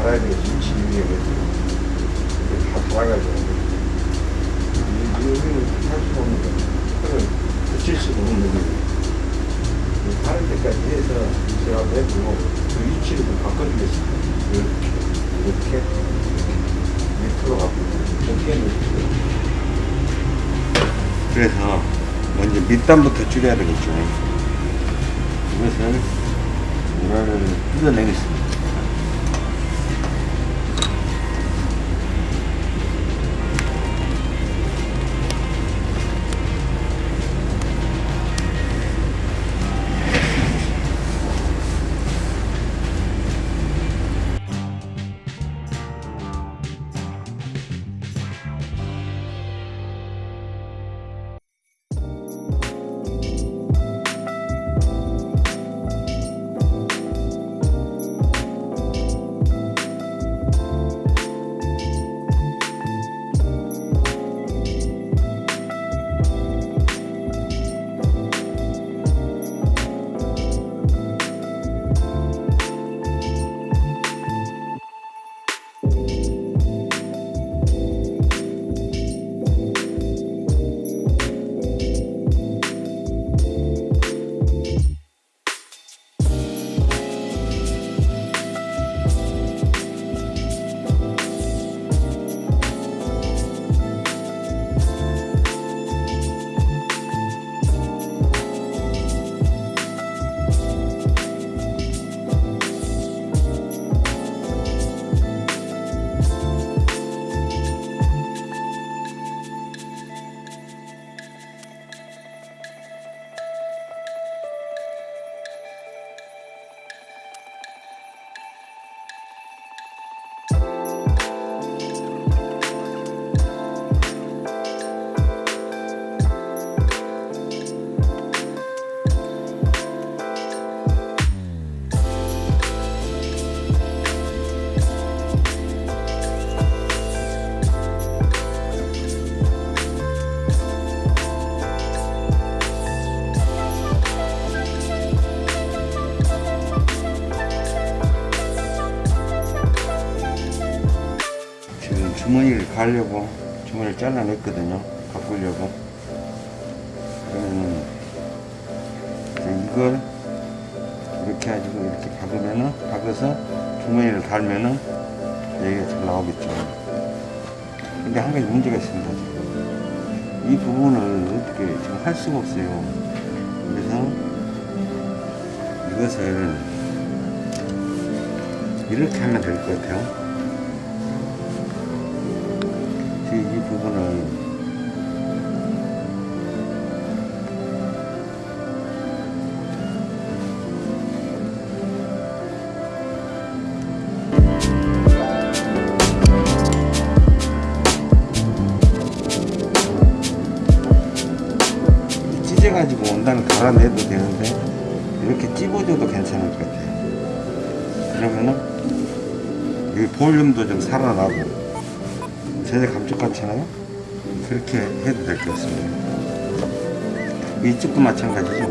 갈아야 되겠지. 2인치 6인치가 이게 다 달아가지고 여기는 할 수가 없는 거예요. 그걸 붙일 수가 없는 거예요. 다른 데까지 해서 제가 해주고 그 위치를 좀 바꿔주겠습니다. 이렇게, 이렇게, 밑으로 가고 이렇게 놓고 그래서 먼저 밑단부터 줄여야 되겠죠. 이것을 우라를 뜯어내겠습니다. 잘라냈거든요. 바꾸려고. 그러면은 이걸 이렇게 해가지고 이렇게 박으면은 박아서 주머니를 갈면은 여기가 잘 나오겠죠. 근데 한 가지 문제가 있습니다. 지금. 이 부분을 어떻게 지금 할 수가 없어요. 그래서 이것을 이렇게 하면 될 것 같아요. 부분을 찢어가지고 원단을 갈아내도 되는데 이렇게 찝어줘도 괜찮을 것 같아요. 그러면은 이 볼륨도 좀 살아나고 제재 감쪽 같잖아요? 그렇게 해도 될 것 같습니다. 이쪽도 마찬가지죠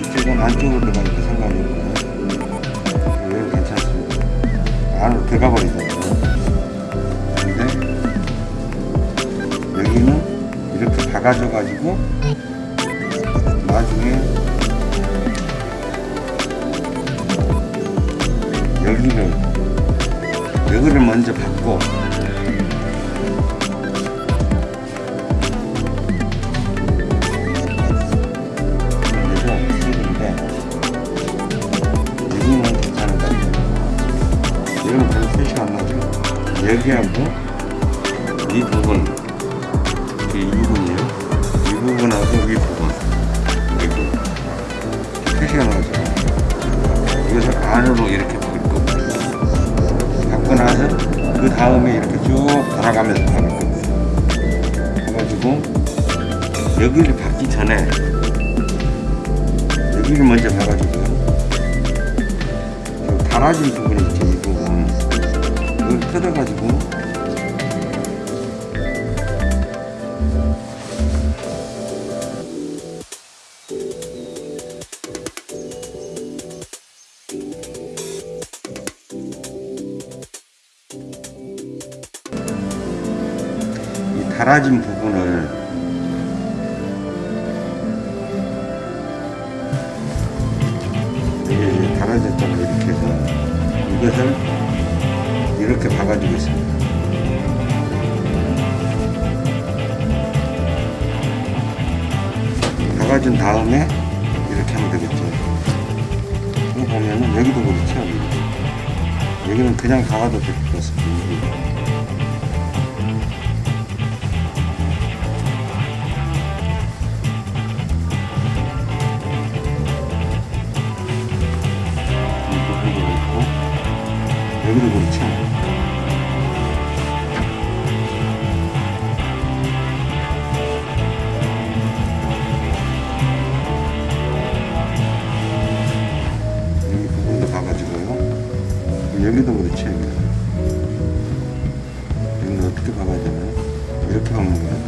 이쪽은 안쪽으로 들어가니까 상관이 없고요. 여기 괜찮습니다. 안으로 들어가 버리잖아요. 근데 여기는 이렇게 박아줘 가지고 나중에 여기를 여기를 먼저 받고 여기하고 이 부분 이 부분이요? 이 부분하고 이 부분. 여기 표시가 나오죠. 이것을 안으로 이렇게 바꿀 거고요 바꾸고 나서 그 다음에 이렇게 쭉 돌아가면서 박을 거예요 해가지고 여기를 박기 전에 여기를 먼저 박아주고요 이 달아진 부분 있죠 이 부분 뜯어가지고. 이 달아진 부분을 이렇게 박아주겠습니다 박아준 다음에 이렇게 하면 되겠죠 이거 보면은 여기도 그렇죠 여기도. 여기는 그냥 박아도 될 것 같습니다 여기. 여기도 그렇죠 여기도 그렇죠 여기도 여기는 어떻게 박아야 되나 이렇게 박는 것 같은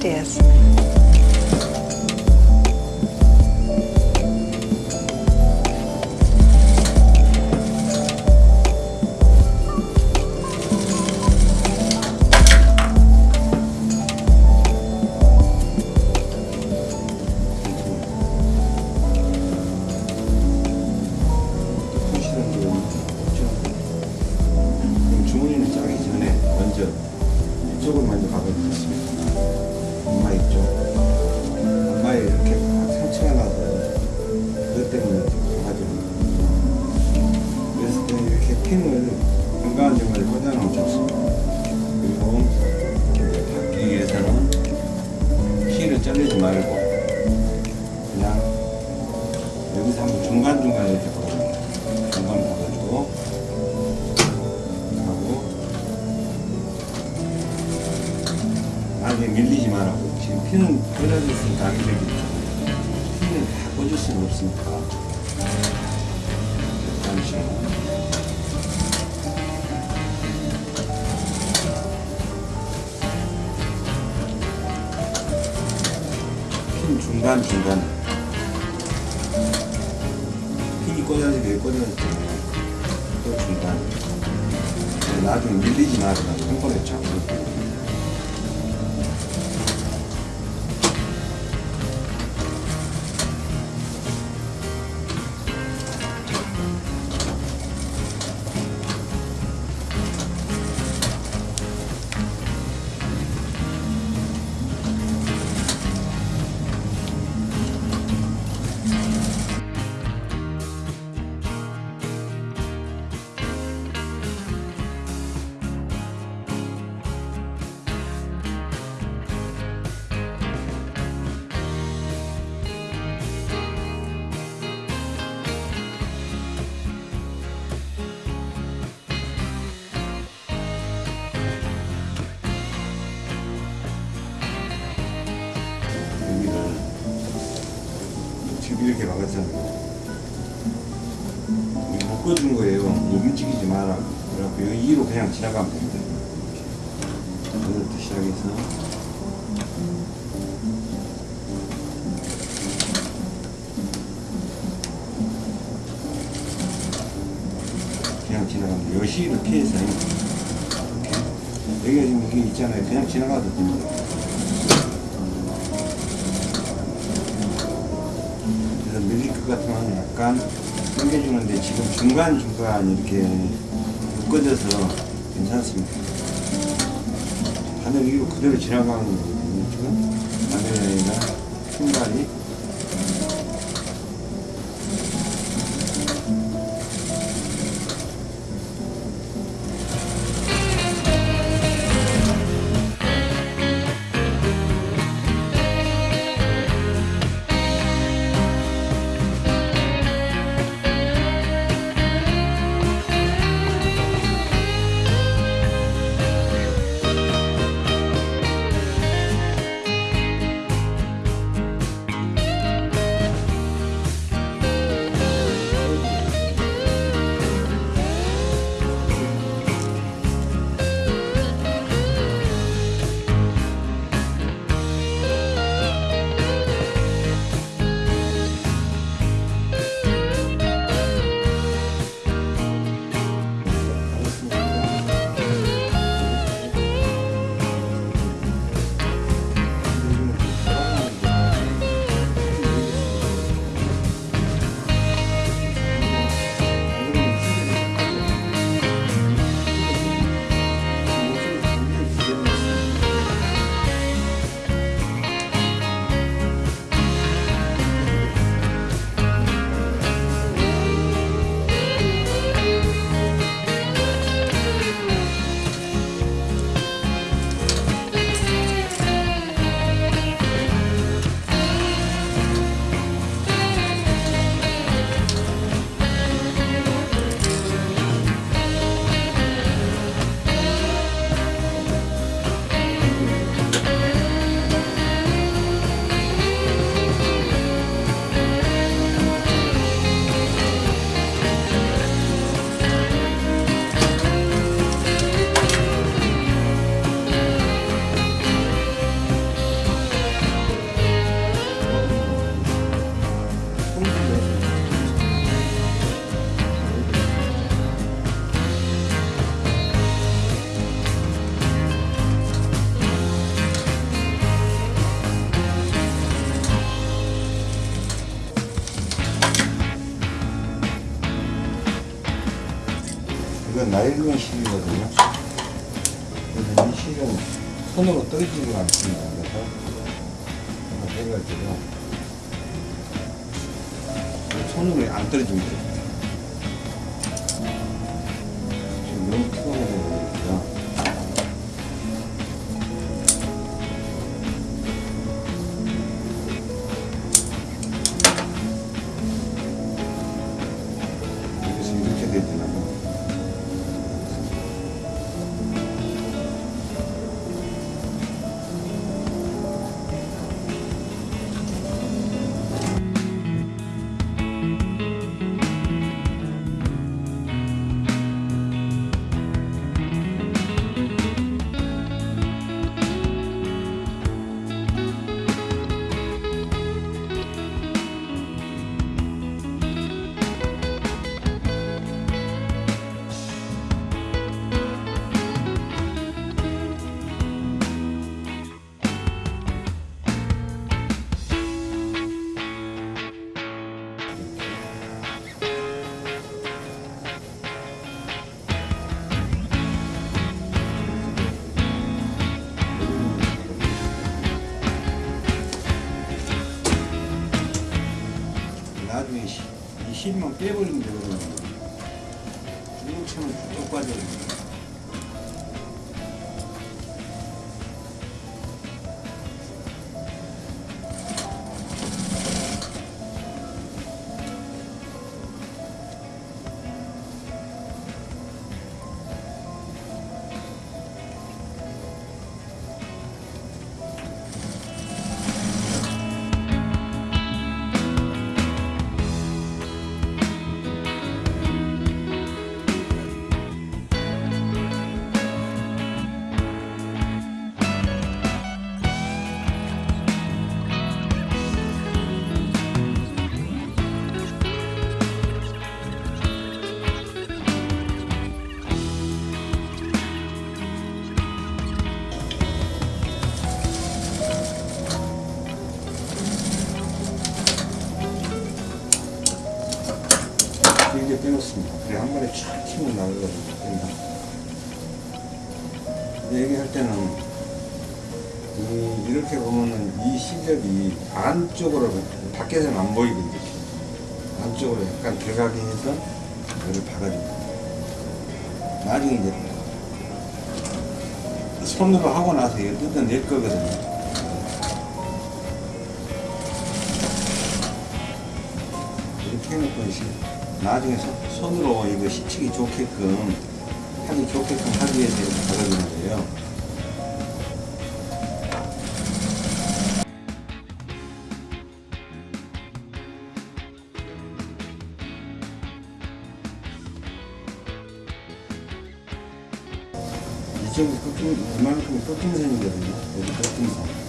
ideas? 여기서 한번 중간중간 이렇게 박아줍니다. 중간 박아주고. 하고. 나중에 밀리지 말라고. 지금 피는 안 밀리죠. 피는 다 꽂을 수는 없으니까. 그렇죠. 핀 중간 중간 꽂아지고 여기 꽂아졌잖아요. 또 중간. 나중에 밀리지 말아라. 한 번에 잡 묶어준 거예요. 움직이지 마라. 그래갖고 여기 2로 그냥 지나가면 됩니다. 여기부터 시작해서 그냥 지나가면. 여기 이렇게 해서 이렇게. 여기가 지금 이게 있잖아요. 그냥 지나가도 됩니다. 그래서 밀릴 것 같으면 약간 당겨주는데 지금 중간중간 이렇게 묶어져서 괜찮습니다. 바늘 위로 그대로 지나가는 거거든요. 지금 바늘이나 신발이 떨어지지가 않습니다. 이 실만 빼버리면 되거든요. 이렇게는 쭉 빠져요. 빼놓습니다. 그래 한 번에 촥 치면 나가거든요. 그러니까 얘기할 때는 이, 이렇게 보면은 이 실력이 안쪽으로 밖에서는 안 보이거든요. 안쪽으로 약간 들어가게 해서 이를 박아줍니다. 나중에 이제 손으로 하고 나서 이거 뜯어낼 거거든요. 이렇게 해놓고 이제 나중에 손- 손으로 이거 시치기 좋게끔 하기 좋게끔 하기 위해서 이렇게 박아주는 거예요. 이 정도 끝긴, 이만큼 끝긴선이거든요. 여기 끝긴선.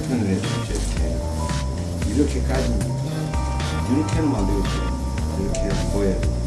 해주죠, 이렇게. 이렇게까지. 이렇게는 안 되겠죠. 이렇게 돼.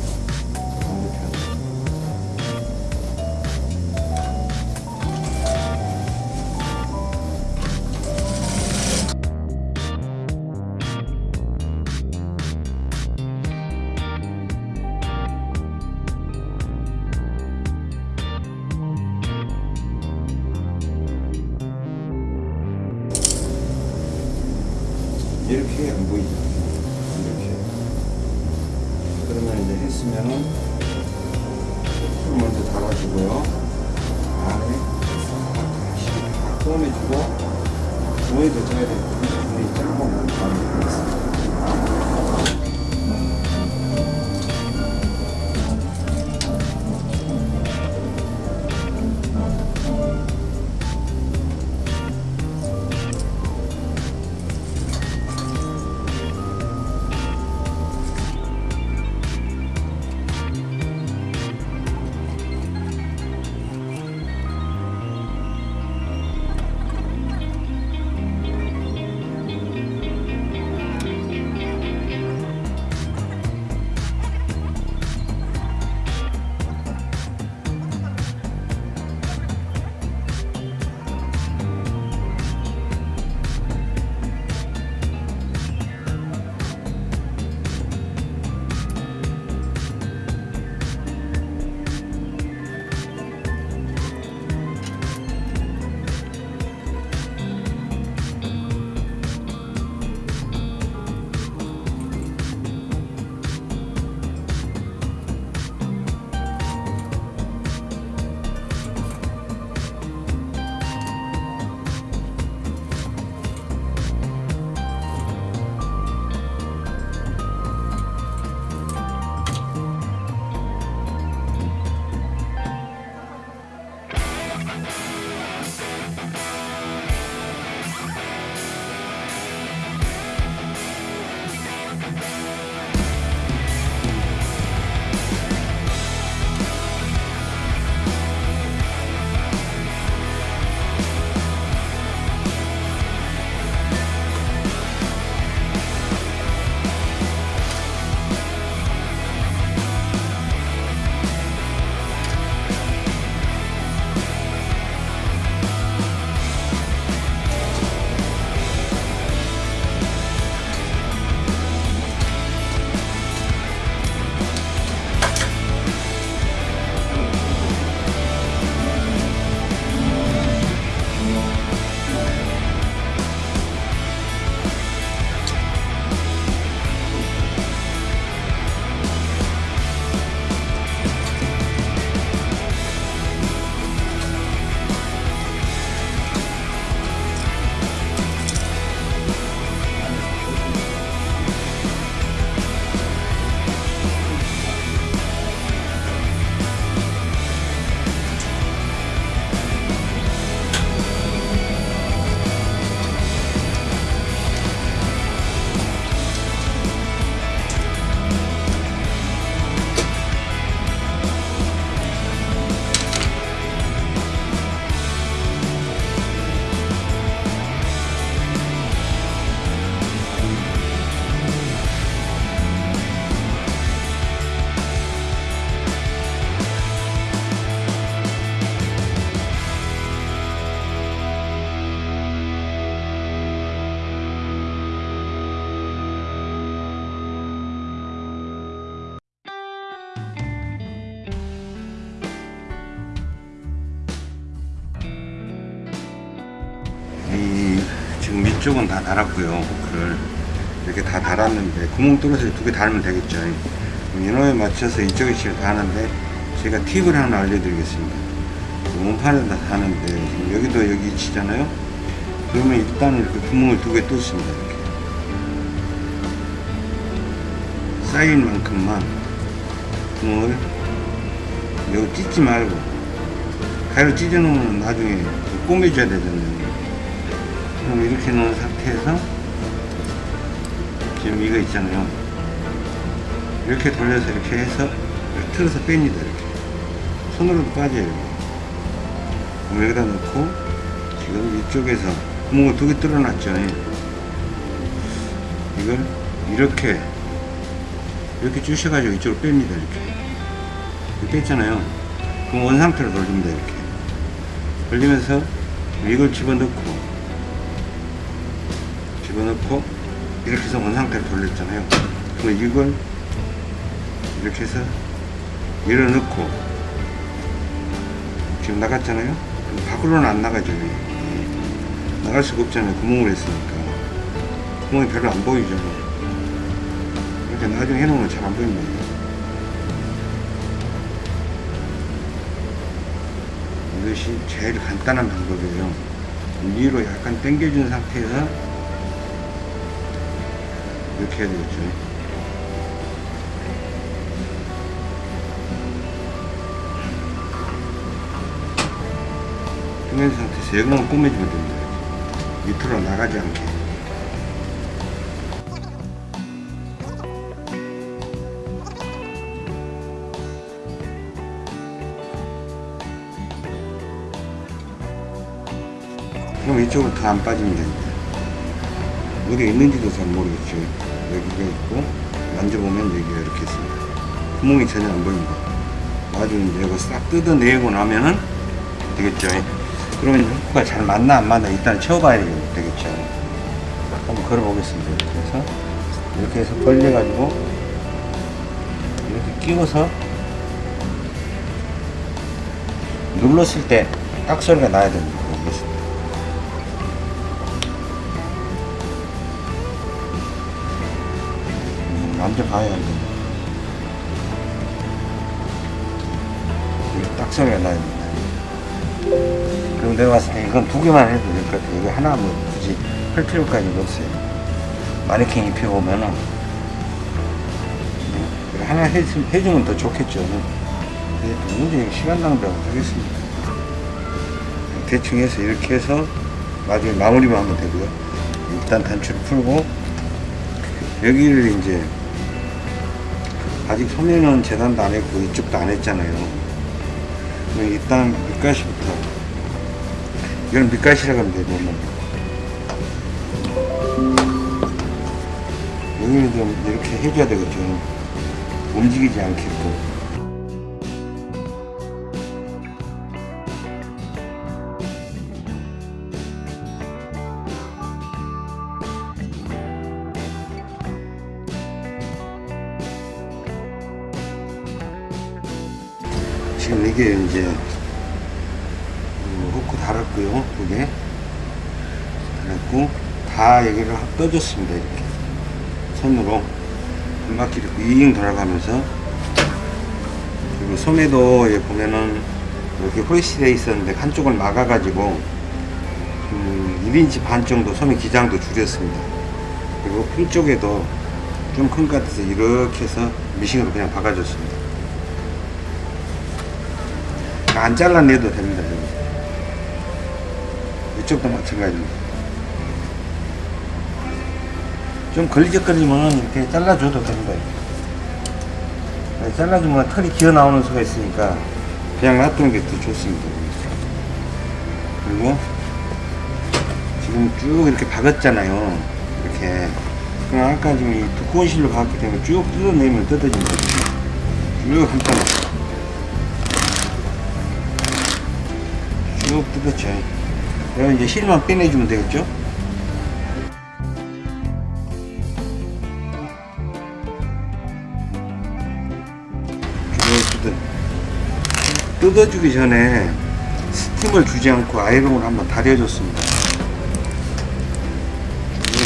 이쪽은 다 달았고요. 호크를 이렇게 다 달았는데 구멍 뚫어서 두 개 달면 되겠죠. 인호에 맞춰서 이쪽에 지금 다 하는데 제가 팁을 하나 알려드리겠습니다. 원판에다 다는데 지금 여기도 여기 치잖아요? 그러면 일단은 이렇게 구멍을 두 개 뚫습니다 이렇게. 쌓인 만큼만 구멍을 여기 찢지 말고 가위로 찢어 놓으면 나중에 꼬매줘야 되잖아요 그럼 이렇게 놓은 상태에서 지금 이거 있잖아요. 이렇게 돌려서 이렇게 해서 틀어서 뺍니다 이렇게. 손으로도 빠져요. 그럼 여기다 넣고 지금 이쪽에서 구멍을 두 개 뚫어놨죠. 이걸 이렇게 이렇게 주셔가지고 이쪽으로 뺍니다 이렇게 뺐잖아요. 그럼 원상태로 돌립니다 이렇게. 돌리면서 이걸 집어넣고 집어넣고 이렇게 해서 원상태로 돌렸잖아요. 그럼 이걸 이렇게 해서 밀어넣고 지금 나갔잖아요? 밖으로는 안 나가죠. 예. 나갈 수가 없잖아요. 구멍을 했으니까. 구멍이 별로 안 보이죠 이렇게 나중에 해놓으면 잘 안 보입니다. 이것이 제일 간단한 방법이에요. 위로 약간 당겨준 상태에서 이렇게 해야 되겠죠 당겨준 상태에서 여기만 꼬매주면 됩니다 밑으로 나가지 않게 그럼 이쪽으로 더안 빠지면 됩니다. 어디 있는지도 잘 모르겠죠. 여기가 있고, 만져보면 여기가 이렇게 있습니다. 구멍이 전혀 안 보입니다. 나중에 이제 이거 싹 뜯어내고 나면은 되겠죠. 그러면 후크가 잘 맞나 안 맞나 일단 채워봐야 되겠죠. 한번 걸어보겠습니다. 해서, 이렇게 해서 벌려 가지고, 이렇게 끼워서, 눌렀을 때 딱 소리가 나야 됩니다. 만져봐야 돼. 이게 딱 소리가 나야 됩니다. 그럼 내가 봤을 때 이건 두 개만 해도 될 것 같아요. 이거 하나 뭐 굳이 할 필요까지는 없어요. 마네킹 입혀보면은 이거 하나 해, 해주면 더 좋겠죠. 문제 시간 낭비하고 하겠습니다. 대충 해서 이렇게 해서 나중에 마무리만 하면 되고요. 일단 단추를 풀고 여기를 이제 아직 소매는 재단도 안 했고 이쪽도 안 했잖아요. 일단 밑가시부터 이건 밑가시라고 하면 돼요. 여기는 좀 이렇게 해줘야 되겠죠. 움직이지 않게끔. 지금 이게 이제 음, 후크 달았고요 두개 달았고 다 여기를 확 떠줬습니다 이렇게. 손으로. 한 바퀴 이렇게 윙 돌아가면서. 그리고 소매도 여기 보면은 이렇게 호이시되어 있었는데 한쪽을 막아 가지고 음, 1인치 반 정도 소매 기장도 줄였습니다. 그리고 품 쪽에도 좀 큰 것 같아서 이렇게 해서 미싱으로 그냥 박아줬습니다 안 잘라내도 됩니다. 이쪽도 마찬가지입니다. 좀 걸리적거리면 이렇게 잘라줘도 됩니다. 이렇게. 잘라주면 털이 기어 나오는 수가 있으니까 그냥 놔두는 게 더 좋습니다. 그리고 지금 쭉 이렇게 박았잖아요. 이렇게. 그럼 아까 지금 이 두꺼운 실로 박았기 때문에 쭉 뜯어내면 뜯어집니다. 쭉 한 땀쭉 뜯었죠. 그럼 이제 실만 빼내주면 되겠죠? 쭉 뜯어. 뜯어주기 전에 스팀을 주지 않고 아이롱을 한번 달여줬습니다.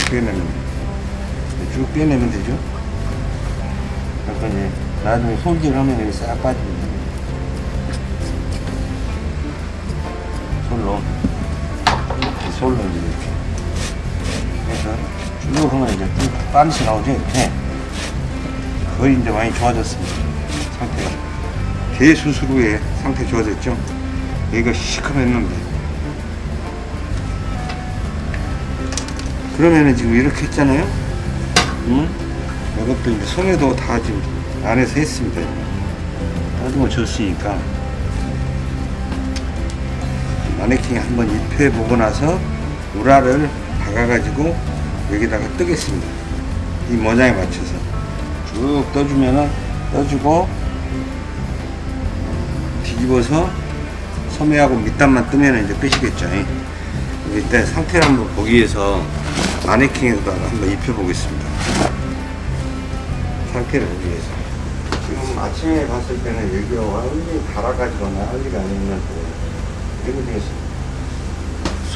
빼내면 돼요. 쭉 빼내면 되죠. 그래서 이제 나중에 손질하면 여기 싹 빠집니다. 솔로 이제 이렇게. 그래서 쭉 하면 이제 쭉 빤스 나오죠, 이렇게. 거의 이제 많이 좋아졌습니다. 상태가. 대수술 후에 상태 좋아졌죠? 여기가 시커맸는데. 그러면은 지금 이렇게 했잖아요? 응? 이것도 이제 손에도 다 지금 안에서 했습니다. 나도 줬으니까. 마네킹에 한번 입혀보고 나서 우라를 박아가지고 여기다가 뜨겠습니다. 이 모양에 맞춰서 쭉 떠주면은 떠주고 뒤집어서 소매하고 밑단만 뜨면 이제 빼시겠죠. 일단 상태를 한번 보기 위해서 마네킹에다가 한번 입혀보겠습니다. 상태를 보기 위해서. 지금 아침에 봤을 때는 여기가 완전히 달아가지거나 할 일이 아니면 이거 되게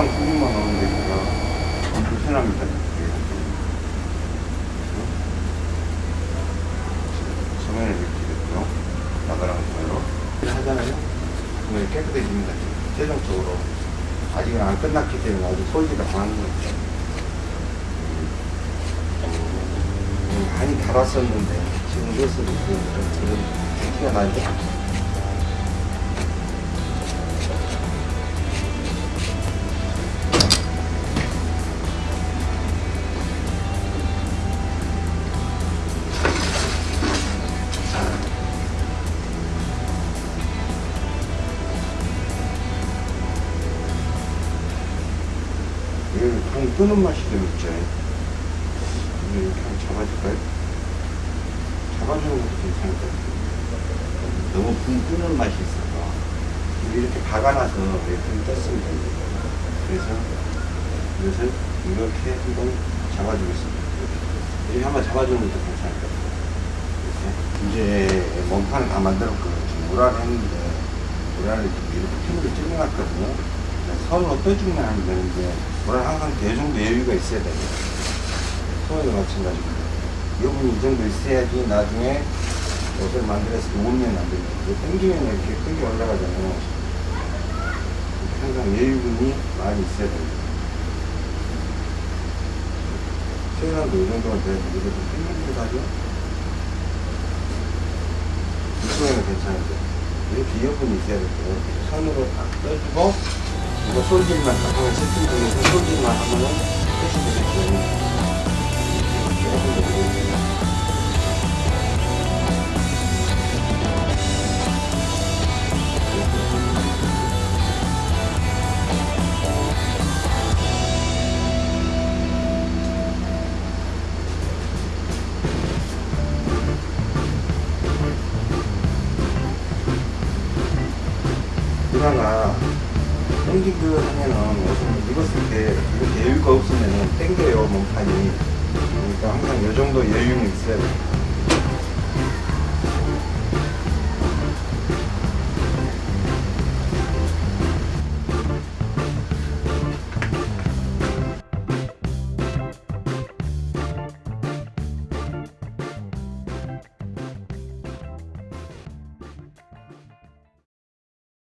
이상 소금만 넣으면 되니까 좀 불편합니다. 소면을 이렇게 됐고요. 나가랑 소면으로. 하잖아요. 그러면 깨끗해집니다. 최종적으로. 아직은 안 끝났기 때문에 아직 소지가 안 하는 거죠. 음, 많이 달았었는데 지금 이것은 좀 그런 티가 나죠. 붕 뜨는 맛이 좀 있죠. 이거 이렇게 한번 잡아줄까요? 잡아주는 것도 괜찮을 것 같아요. 너무 붕 뜨는 맛이 있어서 이렇게 박아놔서 이렇게 떴습니다. 이제. 그래서 이것을 이렇게 한번 잡아주겠습니다. 이렇게 한번 잡아주는 것도 괜찮을 것 같아요. 이제 몸판을 다 만들었거든요. 지금 우라를 했는데 우라를 이렇게 핀으로 찔러놨거든요. 선으로 떠주면 하면 되는데 우라는 항상 이 정도 여유가 있어야 돼요. 소에도 마찬가지고 여분이 이 정도 있어야지 나중에 옷을 만들었을 때 옷면 만들면 이거 당기면 이렇게 끈기 올라가잖아요. 항상 여유분이 많이 있어야 됩니다. 최소한도 이 정도는 돼야 되는데 이것도 끈기기도 하죠. 이쪽에는 괜찮은데 이렇게 여분이 있어야 돼요. 선으로 딱 떠주고 이거 솔질만 딱 하면 세팅 중에서 솔질만 하면은 끝이 되겠죠. 이렇 땡기그 하면은 입었을 때 이렇게 여유가 없으면은 땡겨요 몸판이. 그러니까 항상 이 정도 여유는 있어야 돼요